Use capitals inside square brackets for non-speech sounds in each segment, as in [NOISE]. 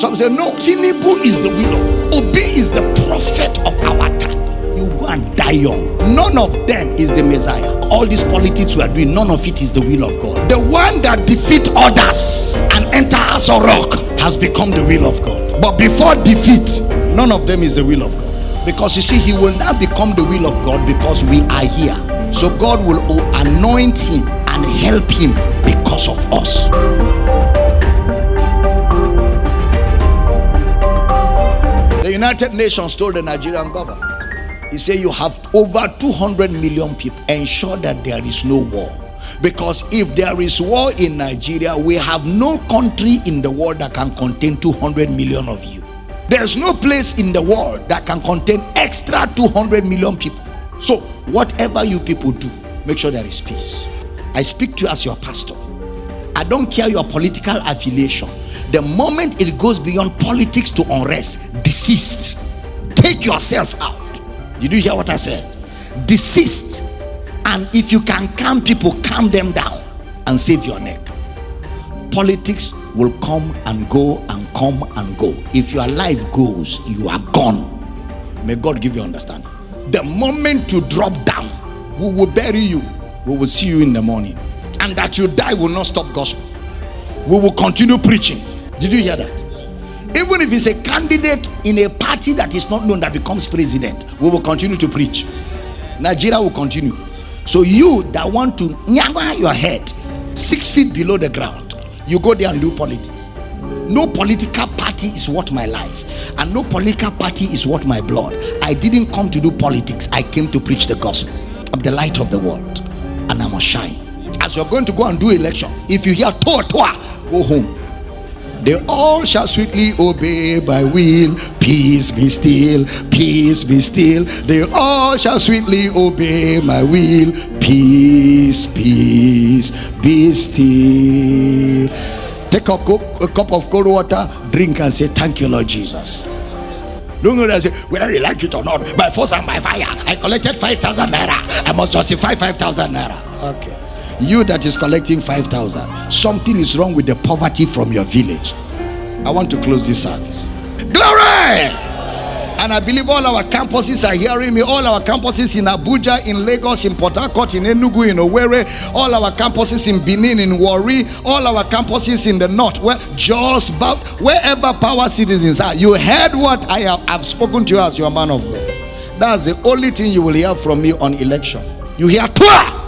Some say, no, Tinubu is the will Obi is the prophet of our time. You go and die young. None of them is the Messiah. All these politics we are doing, none of it is the will of God. The one that defeat others and enter as a rock has become the will of God. But before defeat, none of them is the will of God. Because you see, he will now become the will of God because we are here. So God will anoint him and help him because of us. United Nations told the Nigerian government, he said, You have over 200 million people. Ensure that there is no war. Because if there is war in Nigeria, we have no country in the world that can contain 200 million of you. There's no place in the world that can contain extra 200 million people. So, whatever you people do, make sure there is peace. I speak to you as your pastor. I don't care your political affiliation. The moment it goes beyond politics to unrest, desist. Take yourself out. Did you hear what I said? Desist. And if you can calm people, calm them down and save your neck. Politics will come and go and come and go. If your life goes, you are gone. May God give you understanding. The moment you drop down, we will bury you. We will see you in the morning. And that you die will not stop gospel. We will continue preaching. Did you hear that? Even if it's a candidate in a party that is not known that becomes president, we will continue to preach. Nigeria will continue. So you that want to nyagwa your head six feet below the ground, you go there and do politics. No political party is worth my life, and no political party is worth my blood. I didn't come to do politics, I came to preach the gospel. I'm the light of the world, and I must shine. As you're going to go and do election, if you hear toa toa, go home. They all shall sweetly obey my will. Peace be still, peace be still. They all shall sweetly obey my will. Peace, peace, be still. Take a, cup, a cup of cold water, drink, and say, Thank you, Lord Jesus. Don't go there and say, whether they like it or not, by force and by fire, I collected 5,000 naira. I must justify 5,000 naira. Okay you that is collecting 5000 something is wrong with the poverty from your village. I want to close this service. Glory! And i believe all our campuses are hearing me. All our campuses in abuja in lagos in port harcourt in enugu in owerri all our campuses in benin in warri all our campuses in the north where just about wherever power citizens are you heard what i have I've spoken to you as your man of god. That's the only thing you will hear from me on election. You hear Tua!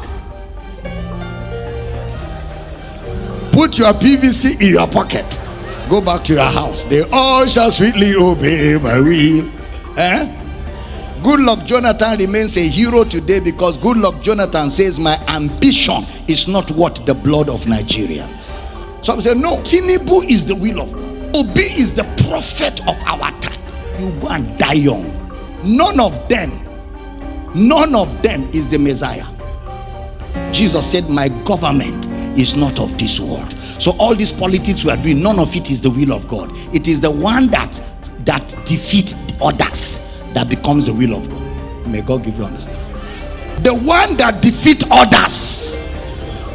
Put your PVC in your pocket. Go back to your house. They all shall sweetly obey my will. Eh? Goodluck Jonathan remains a hero today because Goodluck Jonathan says my ambition is not what the blood of Nigerians. Some say no, Tinubu is the will of God. Obi is the prophet of our time. You go and die young. None of them, none of them is the Messiah. Jesus said, My government is not of this world. So all these politics we are doing, none of it is the will of God. It is the one that that defeats others that becomes the will of God. May God give you understanding. The one that defeat others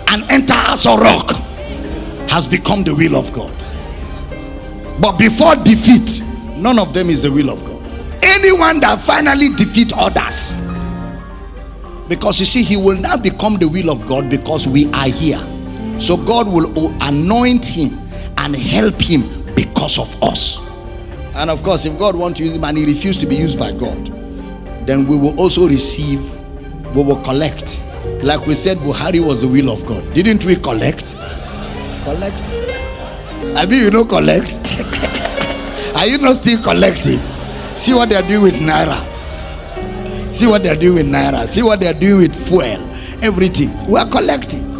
and enter as a rock has become the will of God. But before defeat, none of them is the will of God. Anyone that finally defeat others, because you see, he will now become the will of God because we are here. So God will anoint him and help him because of us. And of course, if God wants to use him and he refused to be used by God, then we will also receive, we will collect. Like we said, Buhari was the will of God. Didn't we collect? Collect. I mean, you know, collect. [LAUGHS] are you not still collecting? See what they're doing with Naira. See what they're doing with Naira. See what they're doing with fuel. Everything. We are collecting.